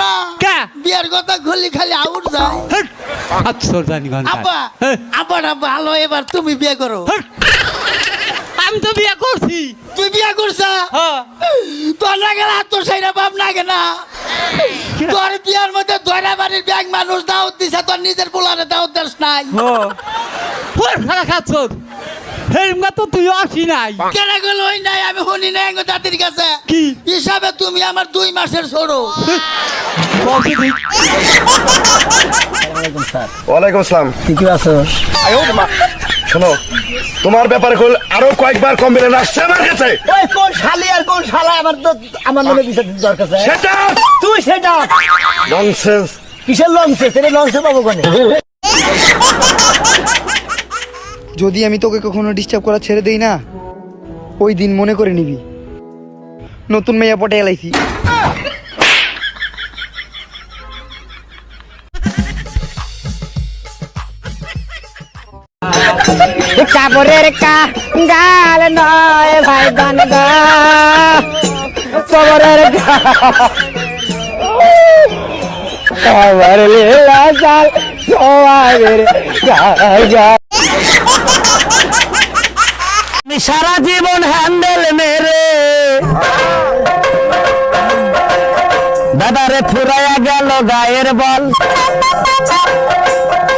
না। কে? বিয়ের কথা খুললি খালি আউট যায় আচ্ছা জানি গন্ধ আব্বা আব্বা না ভালো এবার তুমি বিয়ে করো। আমি তো বিয়ে করছি। তুই বিয়ে করছা? হ্যাঁ। তোর না গেলে আর তোর সেইটা বাপ না। গে না তোর বিয়ার মধ্যে দয়রা বাড়ির ব্যাগ মানুষ দাওয়াত দিছে তোর নিজের পোলারে দাওয়াত দিস নাই। ওর খারাপ খাচ্ছ। হেরমা তো তুইও আসি নাই। কেন গেল ওই নাই? আমি শুনি নাই দাদির কাছে। কি? হিসাবে তুমি আমার দুই মাসের ছোড়ো বলছি ওয়ালাইকুম আসসালাম। ঠিকই আছো? শোনো তোমার ব্যাপারে কল আরও কয়েকবার কমপ্লেন আসছে আমার কাছে। ওই কোন শালি আর কোন শালা আমার তো আমার নামে বিচার দরকার আছে? সেটা? তুই সেটা? ননসেন্স কিসের লংসে সেটা লংসে পাবো কোনে? যদি আমি তোকে কখনো ডিস্টার্ব করা ছেড়ে দেই না, ওই দিন মনে করে নিবি। নতুন মেয়া পটে এলাইছি। কাপড়ের সারা জীবন হ্যান্ডেল মেরে। দাদারে ফুরাইয়া গেল গায়ের বল।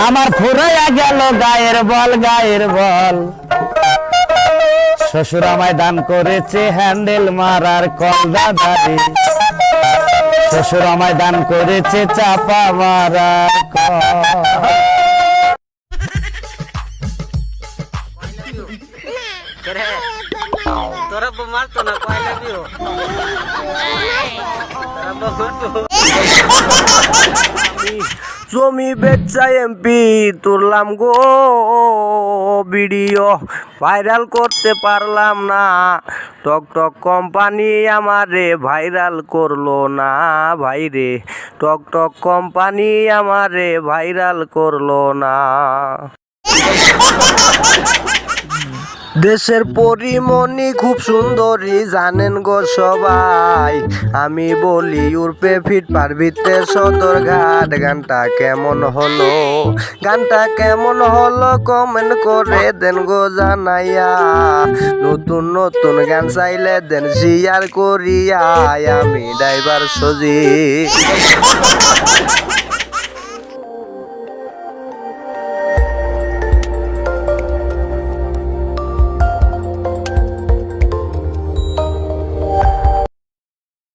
আমার ফুরাইয়া গেল গায়ের বল গায়ের বল। শ্বশুর আমায় দান করেছে হ্যান্ডেল মারার কল দাদারে। শ্বশুর আমায় দান করেছে চাপা মারার কল। জমি বেচা এমপি তুললাম গো ভিডিও ভাইরাল করতে পারলাম না। টক টক কোম্পানি আমারে ভাইরাল করল না ভাইরে। টক টক কোম্পানি আমারে ভাইরাল করল না। দেশের পরিমণি খুব সুন্দরী, জানেন গো সবাই। আমি বলি উর্পে ফিট পারবিতে সদর ঘাট। গানটা কেমন হলো? গানটা কেমন হলো কমেন্ট করে দেন গো জানাইয়া। নতুন নতুন গান চাইলে দেন শেয়ার করিয়া। আমি ড্রাইভার সজি